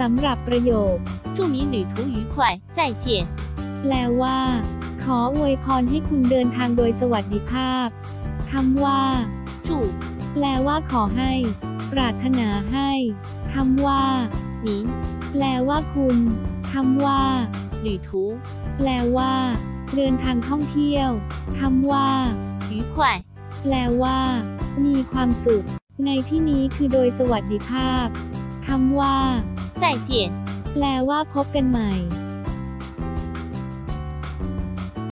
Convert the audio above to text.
สำหรับประโยค 祝你旅途愉快，再见。 แปลว่า ขออวยพรให้คุณเดินทางโดยสวัสดิภาพคำว่า 祝 แปลว่าขอให้ ปรารถนาให้คำว่า 您 แปลว่าคุณคำว่า 旅途 แปลว่า เดินทางท่องเที่ยวคำว่า 愉快， แปลว่า มีความสุข ในที่นี้คือโดยสวัสดิภาพคำว่า 再见。แปลว่าพบกันใหม่